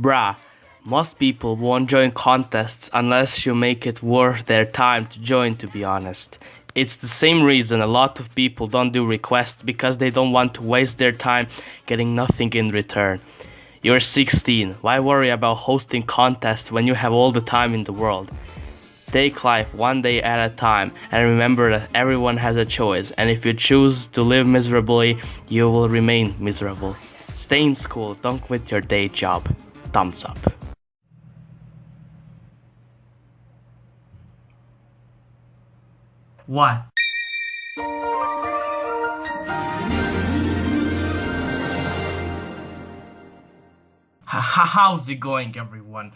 Bruh, most people won't join contests unless you make it worth their time to join, to be honest. It's the same reason a lot of people don't do requests because they don't want to waste their time getting nothing in return. You're 16, why worry about hosting contests when you have all the time in the world? Take life one day at a time and remember that everyone has a choice and if you choose to live miserably, you will remain miserable. Stay in school, don't quit your day job thumbs up. What? How's it going, everyone?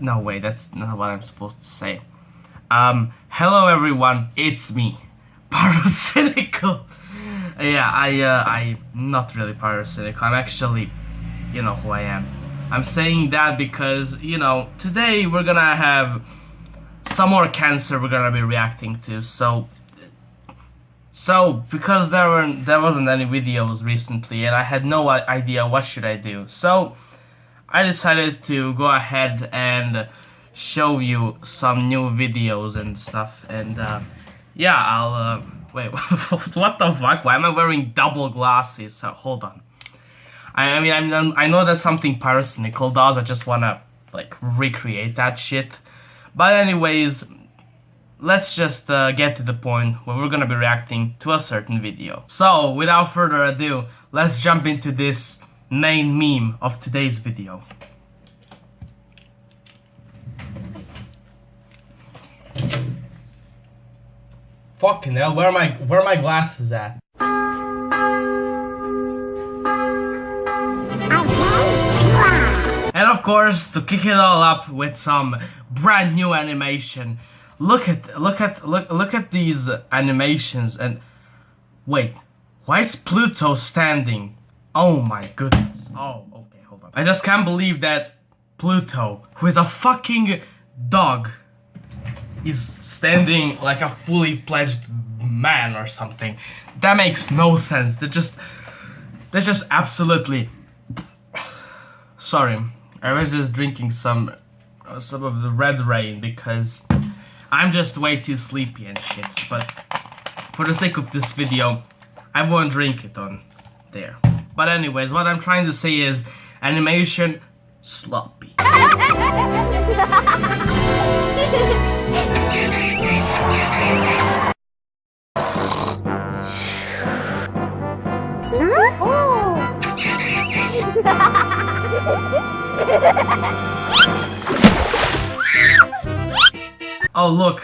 No, way, that's not what I'm supposed to say. Um, hello, everyone, it's me, Pyrocynical. yeah, I, uh, I'm not really Pyrocynical. I'm actually, you know who I am. I'm saying that because, you know, today we're gonna have some more cancer we're gonna be reacting to, so... So, because there weren't, there wasn't any videos recently and I had no idea what should I do, so I decided to go ahead and show you some new videos and stuff, and uh, yeah, I'll, uh, wait, what the fuck, why am I wearing double glasses? So, hold on. I, I mean, I'm, I know that's something Pyrocynical does. I just wanna like recreate that shit. But anyways, let's just uh, get to the point where we're gonna be reacting to a certain video. So, without further ado, let's jump into this main meme of today's video. Fucking hell, where are my where are my glasses at? And of course, to kick it all up with some brand new animation. Look at look at look look at these animations and wait, why is Pluto standing? Oh my goodness. Oh, okay, hold on. I just can't believe that Pluto, who is a fucking dog, is standing like a fully pledged man or something. That makes no sense. That just that's just absolutely sorry I was just drinking some uh, some of the red rain because I'm just way too sleepy and shit. But for the sake of this video, I won't drink it on there. But anyways, what I'm trying to say is animation sloppy. oh Oh, look.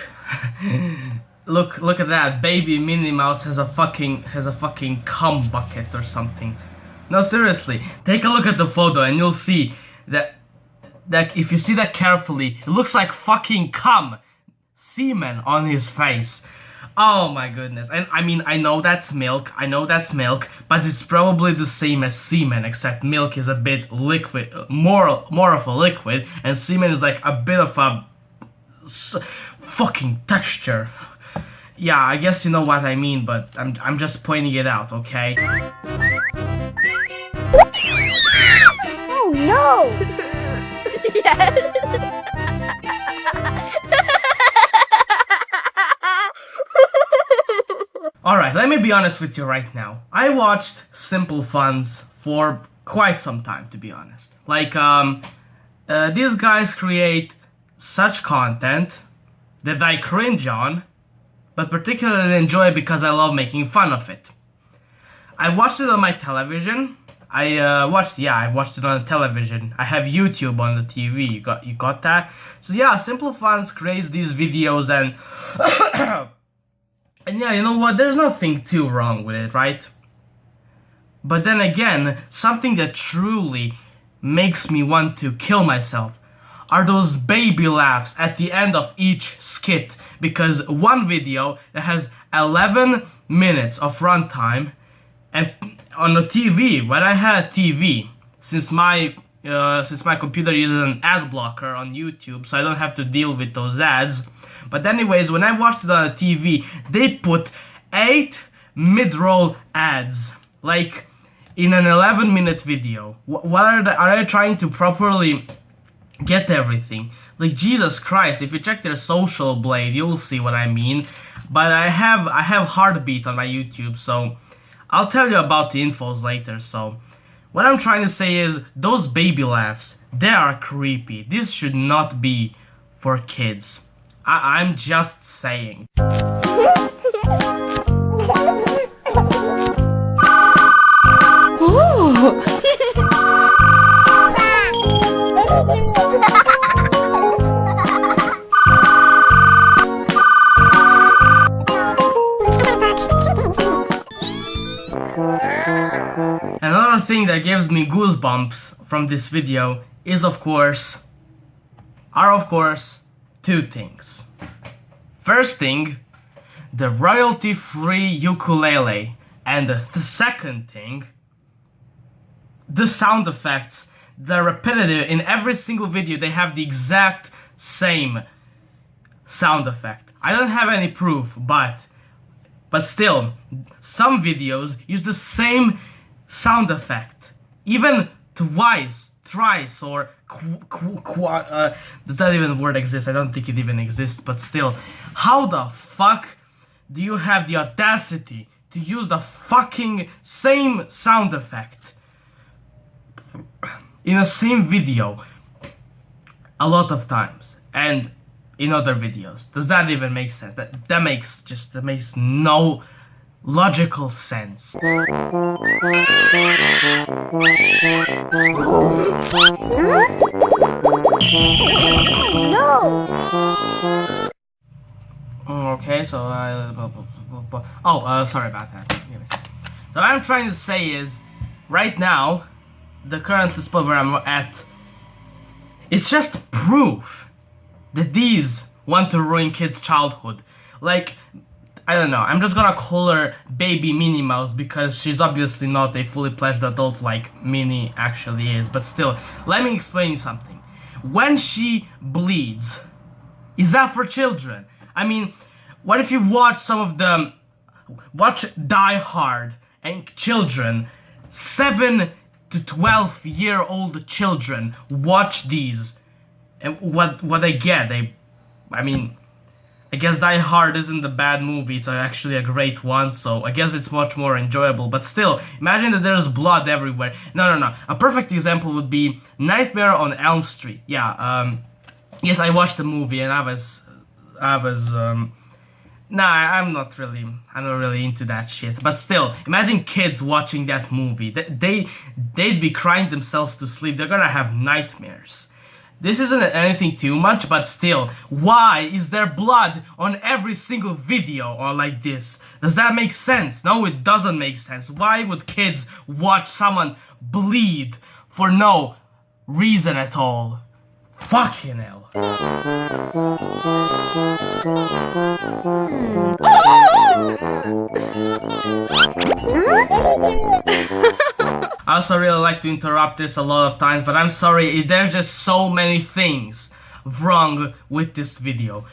look look at that. Baby Minnie Mouse has a fucking has a fucking cum bucket or something. No seriously, take a look at the photo and you'll see that that if you see that carefully, it looks like fucking cum semen on his face. Oh my goodness. And I mean, I know that's milk, I know that's milk, but it's probably the same as semen, except milk is a bit liquid, more, more of a liquid, and semen is like a bit of a fucking texture. Yeah, I guess you know what I mean, but I'm, I'm just pointing it out, okay? Oh no! yes! Alright, let me be honest with you right now. I watched Simple Funds for quite some time, to be honest. Like, um, uh, these guys create such content that I cringe on, but particularly enjoy because I love making fun of it. I watched it on my television. I uh, watched, yeah, I watched it on the television. I have YouTube on the TV. You got, you got that? So yeah, Simple Funds creates these videos and And yeah, you know what, there's nothing too wrong with it, right? But then again, something that truly makes me want to kill myself are those baby laughs at the end of each skit because one video that has 11 minutes of runtime and on the TV, when I had TV, since my uh, since my computer uses an ad blocker on YouTube so I don't have to deal with those ads but anyways, when I watched it on the TV, they put eight mid-roll ads. Like, in an 11 minute video. What are they, are they trying to properly get everything? Like Jesus Christ, if you check their social blade, you'll see what I mean. But I have I have heartbeat on my YouTube, so I'll tell you about the infos later. So what I'm trying to say is those baby laughs, they are creepy. This should not be for kids. I- I'm just saying. Another thing that gives me goosebumps from this video is of course are of course two things. First thing, the royalty free ukulele and the th- second thing, the sound effects. They're repetitive in every single video they have the exact same sound effect. I don't have any proof, but but still, some videos use the same sound effect, even twice, thrice, or qu- qu- qu- uh, does that even word exist? I don't think it even exists. But still, how the fuck do you have the audacity to use the fucking same sound effect in the same video a lot of times and in other videos. Does that even make sense? That that makes just that makes no logical sense. No! Okay, so I oh uh, sorry about that. So what I'm trying to say is, right now, the current spot where I'm at, it's just proof that these want to ruin kids' childhood. Like, I don't know. I'm just gonna call her Baby Minnie Mouse because she's obviously not a fully fledged adult like Minnie actually is. But still, let me explain something. When she bleeds, is that for children? I mean, what if you've watched some of the watch Die Hard and children, seven to twelve year old children watch these, and what what they get? They, I mean, I guess Die Hard isn't a bad movie. It's actually a great one, so I guess it's much more enjoyable. But still, imagine that there's blood everywhere. No, no, no. A perfect example would be Nightmare on Elm Street. Yeah. Um. Yes, I watched the movie and I was, I was um. Nah, I'm not really, I'm not really into that shit. But still, imagine kids watching that movie. They, they, they'd be crying themselves to sleep. They're gonna have nightmares. This isn't anything too much, but still, why is there blood on every single video or like this? Does that make sense? No, it doesn't make sense. Why would kids watch someone bleed for no reason at all? Fucking hell. Hmm. I also really like to interrupt this a lot of times, but I'm sorry, there's just so many things wrong with this video.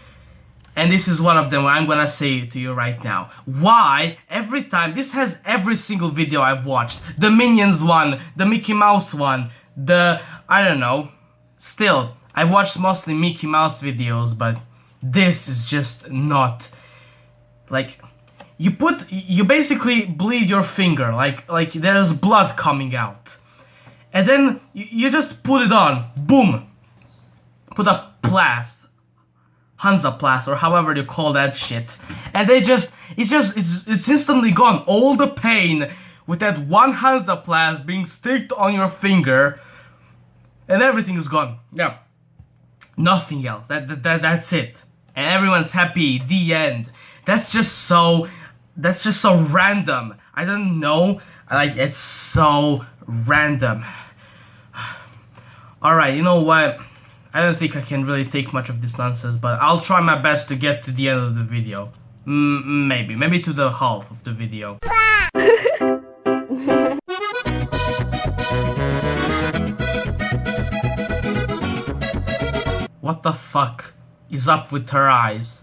And this is one of them I'm gonna say to you right now. Why every time, this has every single video I've watched. The Minions one, the Mickey Mouse one, the, I don't know. Still, I've watched mostly Mickey Mouse videos, but this is just not, like, you put you basically bleed your finger like like there's blood coming out. And then you, you just put it on boom. Put a plast Hansaplast or however you call that shit. And they just it's just it's it's instantly gone. All the pain with that one Hansaplast being sticked on your finger and everything is gone. Yeah. Nothing else. That, that, that that's it. And everyone's happy. The end. That's just so that's just so random. I don't know like it's so random. All right you know what? I don't think i can really take much of this nonsense but i'll try my best to get to the end of the video. Mm, maybe maybe to the half of the video. What the fuck is up with her eyes?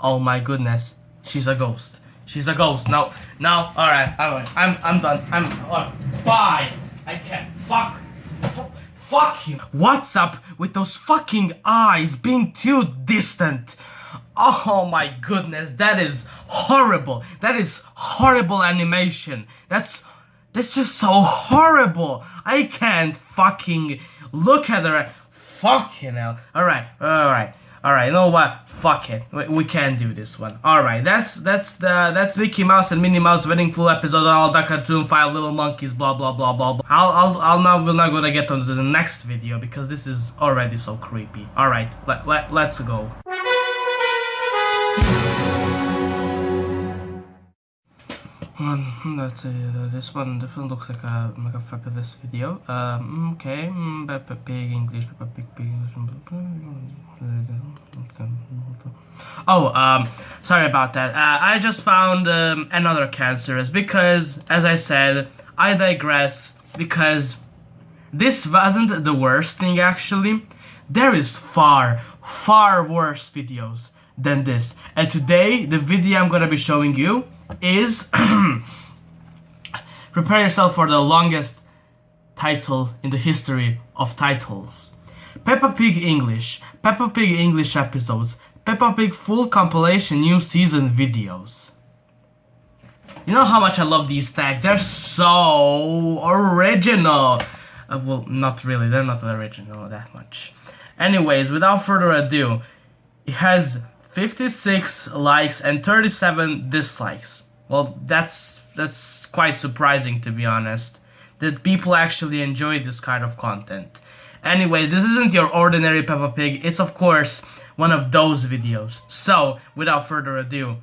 Oh my goodness, she's a ghost. She's a ghost. No, no. All right, all right. I'm, I'm done. I'm. Uh, bye. I can't. Fuck. F- fuck you. What's up with those fucking eyes being too distant? Oh my goodness, that is horrible. That is horrible animation. That's that's just so horrible. I can't fucking look at her. Fucking hell. Alright, alright, alright. Alright, you know what? Fuck it. We, we can't do this one. Alright, that's that's the that's Mickey Mouse and Minnie Mouse wedding full episode all the cartoon five little monkeys blah blah blah blah blah. I'll I'll I'll now we're not gonna get on to the next video because this is already so creepy. Alright, let, let let's go. Um, that's uh, this one. One looks like a like a fabulous video. Um, okay, mm, Peppa Pig English, Peppa Pig Pig Oh, um, sorry about that. Uh, I just found um, another cancerous because, as I said, I digress because this wasn't the worst thing actually. There is far, far worse videos than this. And today, the video I'm gonna be showing you is prepare yourself for the longest title in the history of titles. Peppa Pig English, Peppa Pig English episodes, Peppa Pig full compilation new season videos. You know how much I love these tags. They're so original. Uh, well, not really. They're not original that much. Anyways, without further ado, it has 56 likes and 37 dislikes. Well, that's that's quite surprising to be honest. That people actually enjoy this kind of content. Anyways, this isn't your ordinary Peppa Pig. It's of course one of those videos. So, without further ado,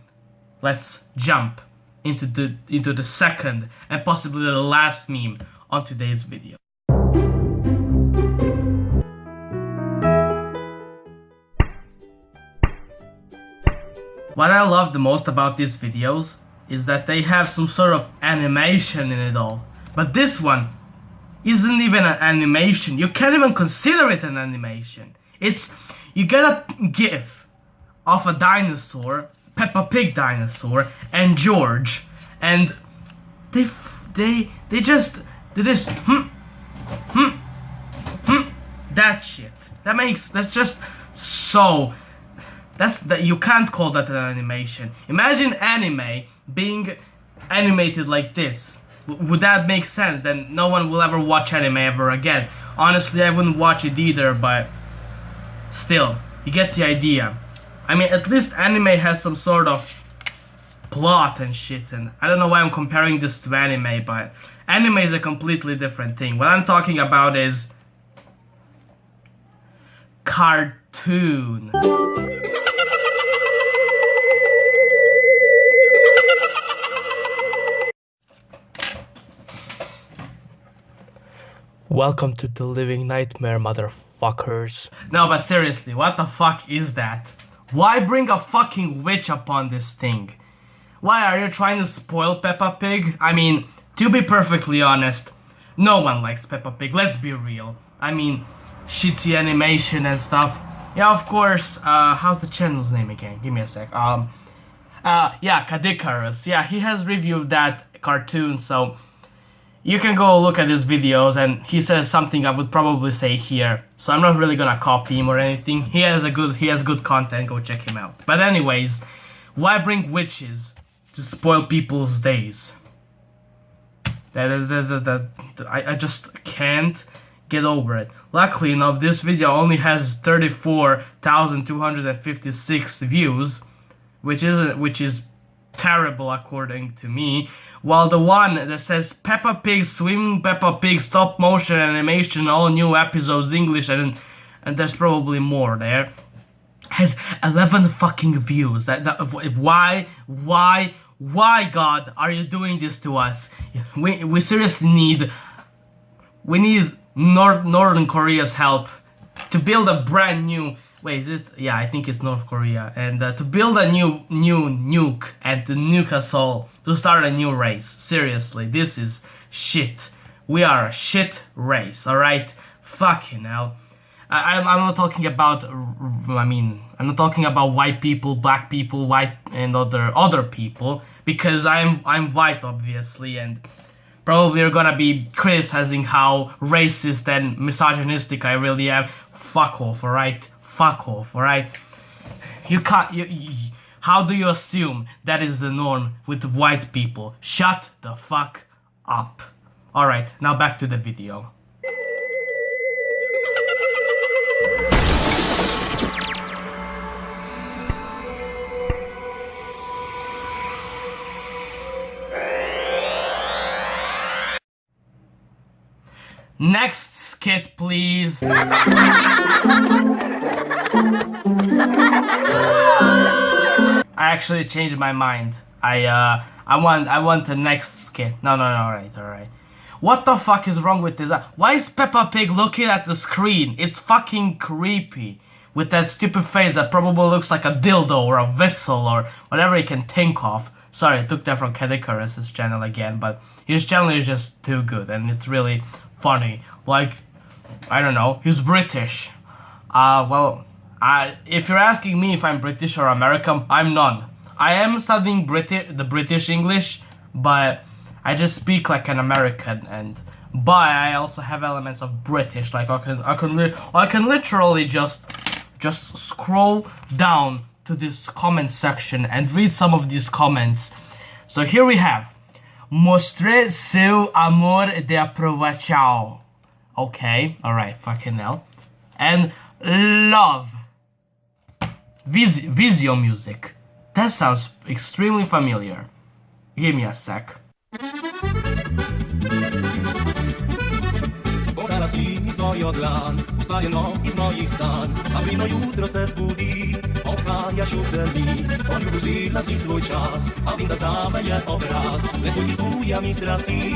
let's jump into the into the second and possibly the last meme on today's video. What I love the most about these videos is that they have some sort of animation in it all. But this one isn't even an animation. You can't even consider it an animation. It's you get a gif of a dinosaur, Peppa Pig dinosaur, and George, and they they they just they this, hmm hmm hmm that shit. That makes that's just so that's that you can't call that an animation. Imagine anime being animated like this. Would that make sense? Then no one will ever watch anime ever again. Honestly, I wouldn't watch it either, but still, you get the idea. I mean, at least anime has some sort of plot and shit, and I don't know why I'm comparing this to anime, but anime is a completely different thing. What I'm talking about is cartoon. Welcome to the living nightmare, motherfuckers. No, but seriously, what the fuck is that? Why bring a fucking witch upon this thing? Why are you trying to spoil Peppa Pig? I mean, to be perfectly honest, no one likes Peppa Pig, let's be real. I mean, shitty animation and stuff. Yeah, of course, uh, how's the channel's name again? Give me a sec. Um, uh, yeah, Kid Icarus. Yeah, he has reviewed that cartoon, so you can go look at his videos and he says something I would probably say here. So I'm not really gonna copy him or anything. He has a good he has good content, go check him out. But anyways, why bring witches to spoil people's days? That, that, that, I, I just can't get over it. Luckily enough, this video only has 34,256 views, which is which is terrible according to me. While the one that says Peppa Pig Swimming Peppa Pig stop motion animation all new episodes English and and there's probably more there has 11 fucking views. That, that why why why God are you doing this to us? We we seriously need we need North Northern Korea's help to build a brand new wait is it yeah i think it's north korea. And uh, to build a new new nuke and to nuke us all to start a new race. Seriously this is shit. We are a shit race all right fucking hell. I, I'm, I'm not talking about i mean i'm not talking about white people black people white and other other people because I'm I'm white obviously and probably you're gonna be criticizing how racist and misogynistic I really am. Fuck off, alright? Fuck off, alright? You can't. You, you, how do you assume that is the norm with white people? Shut the fuck up. Alright, now back to the video. Next skit, please. I actually changed my mind. I uh I want I want the next skit. No no no alright alright. What the fuck is wrong with this? Why is Peppa Pig looking at the screen? It's fucking creepy. With that stupid face that probably looks like a dildo or a vessel or whatever he can think of. Sorry, I took that from Kid Icarus's channel again, but his channel is just too good and it's really funny. Like, I don't know, he's British. Uh, well, I, if you're asking me if I'm British or American, I'm none. I am studying British, the British English, but I just speak like an American, and but I also have elements of British. Like I can, I can, I can literally just, just scroll down to this comment section and read some of these comments. So here we have, mostre seu amor de aprovação. Okay, all right, fucking hell, and love. Vis- Visio music. That sounds extremely familiar. Give me a sec. Mi i z moich san, a wino jutro se on już żyla si svůj čas, a winda obraz, letudí z bujami strastí,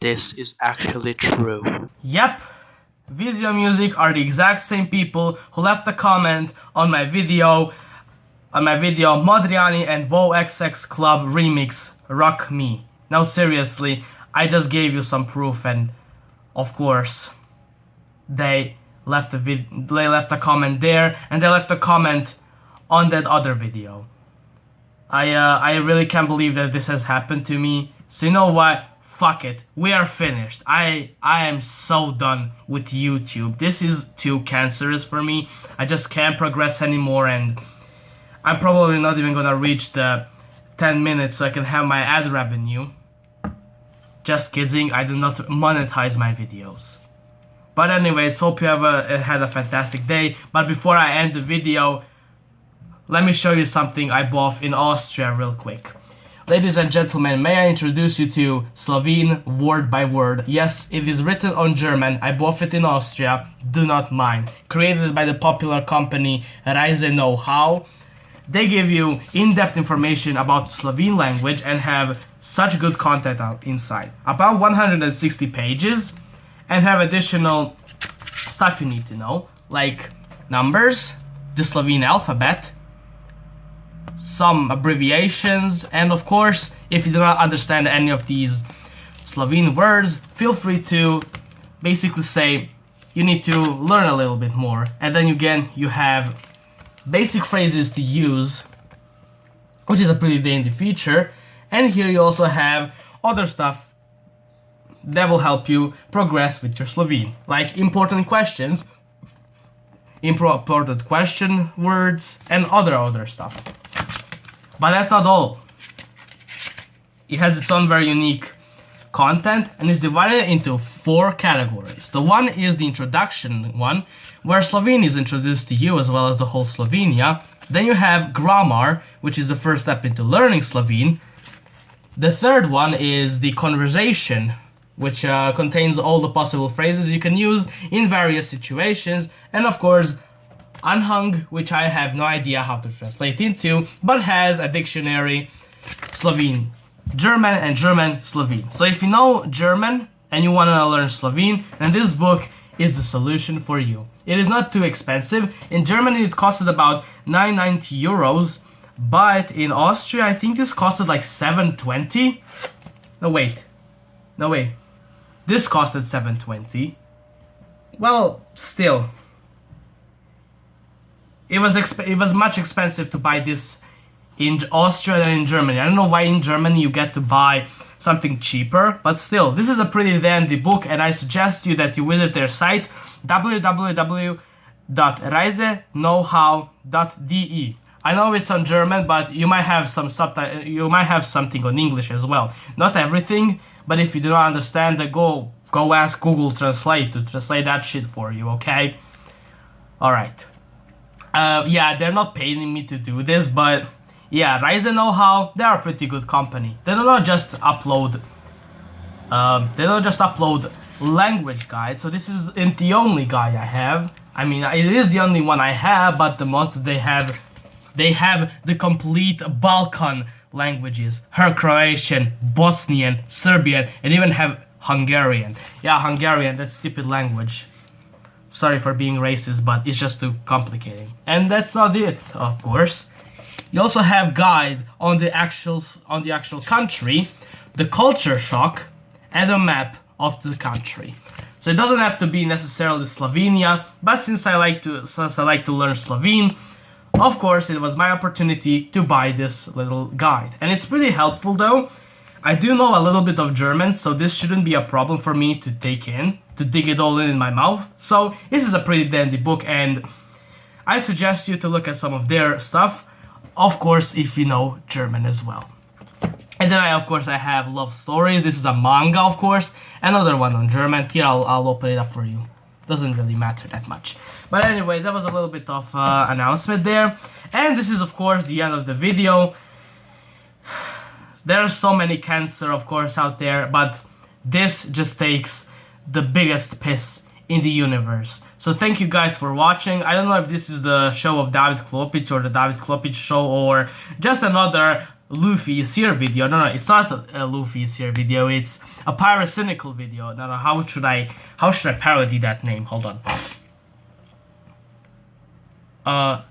this is actually true. Yep, Visio Music are the exact same people who left a comment on my video, on my video Modriani and Vo XX Club remix Rock Me. Now seriously, I just gave you some proof and of course they left a they left a comment there and they left a comment on that other video. I uh, I really can't believe that this has happened to me. So you know what? Fuck it. We are finished. I I am so done with YouTube. This is too cancerous for me. I just can't progress anymore and I'm probably not even gonna reach the 10 minutes so I can have my ad revenue. Just kidding, I do not monetize my videos. But anyways, hope you have a, had a fantastic day. But before I end the video, let me show you something I bought in Austria real quick. Ladies and gentlemen, may I introduce you to Slovene word by word. Yes, it is written on German. I bought it in Austria. Do not mind. Created by the popular company Reise Know How. They give you in-depth information about Slovene language and have such good content inside. About 160 pages and have additional stuff you need to know, like numbers, the Slovene alphabet, some abbreviations, and of course, if you do not understand any of these Slovene words, feel free to basically say you need to learn a little bit more, and then again, you have basic phrases to use, which is a pretty dandy feature, and here you also have other stuff that will help you progress with your Slovene, like important questions, important question words, and other other stuff. But that's not all. It has its own very unique content and is divided into four categories. The one is the introduction one, where Slovene is introduced to you as well as the whole Slovenia. Then you have grammar, which is the first step into learning Slovene. The third one is the conversation, which uh, contains all the possible phrases you can use in various situations, and of course, Anhang, which I have no idea how to translate into, but has a dictionary Slovene, German and German Slovene. So if you know German and you want to learn Slovene, then this book is the solution for you. It is not too expensive. In Germany it costed about 990 euros, but in Austria I think this costed like 720. No wait. No wait. This costed 720. Well, still. It was it was much expensive to buy this in Austria than in Germany. I don't know why in Germany you get to buy something cheaper, but still, this is a pretty dandy book and I suggest you that you visit their site www.reiseknowhow.de. I know it's on German, but you might have some subtitle. You might have something on English as well. Not everything, but if you do not understand, go go ask Google Translate to translate that shit for you. Okay. All right. Uh, yeah, they're not paying me to do this, but yeah, Rise and Know How, they're a pretty good company. They do not just upload, um, they don't just upload language guides. So this isn't the only guide I have. I mean, it is the only one I have, but the most they have, they have the complete Balkan languages. Her Croatian, Bosnian, Serbian, and even have Hungarian. Yeah, Hungarian, that stupid language. Sorry for being racist, but it's just too complicated. And that's not it, of course. You also have guide on the actual on the actual country, the culture shock, and a map of the country. So it doesn't have to be necessarily Slovenia, but since I like to since I like to learn Slovene, of course it was my opportunity to buy this little guide. And it's pretty helpful though. I do know a little bit of German, so this shouldn't be a problem for me to take in, to dig it all in in my mouth. So this is a pretty dandy book and I suggest you to look at some of their stuff of course if you know German as well. And then I, of course, I have Love Stories. This is a manga, of course. Another one on German. Here, I'll, I'll open it up for you. Doesn't really matter that much. But anyways, that was a little bit of uh, announcement there. And this is, of course, the end of the video. There are so many cancer, of course, out there. But this just takes the biggest piss in the universe. So thank you guys for watching. I don't know if this is the show of David Klopic or the David Klopic show or just another Leafy is here video. No, no, it's not a, a Leafy is here video. It's a Pyrocynical video. No, no, how should I, how should I parody that name? Hold on. Uh,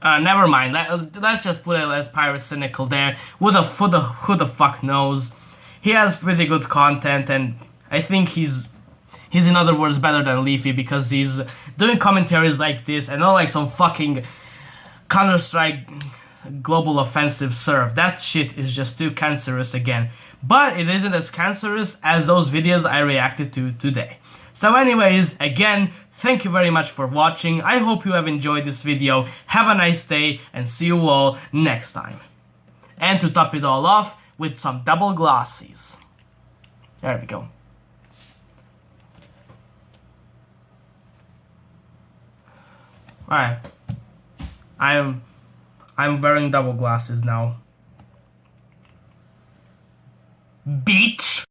uh, never mind. Let, let's just put it as Pyrocynical there. Who the, who the, who the fuck knows? He has pretty good content and I think he's he's in other words better than Leafy because he's doing commentaries like this and not like some fucking Counter-Strike global offensive serve. That shit is just too cancerous again. But it isn't as cancerous as those videos I reacted to today. So anyways, again, thank you very much for watching. I hope you have enjoyed this video. Have a nice day and see you all next time. And to top it all off with some double glasses. There we go. Alright. I'm I'm wearing double glasses now. Beach.